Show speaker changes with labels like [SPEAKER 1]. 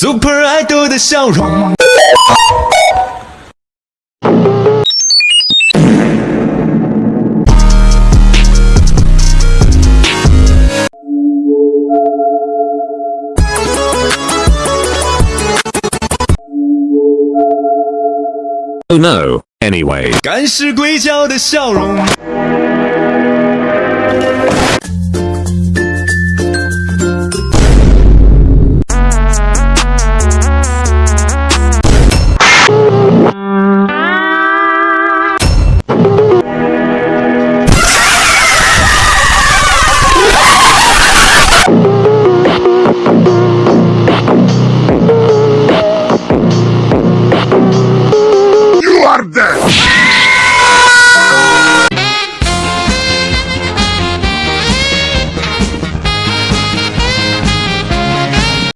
[SPEAKER 1] Super Idol 的笑容。
[SPEAKER 2] Oh no, anyway.
[SPEAKER 1] 干尸硅胶的笑容。that!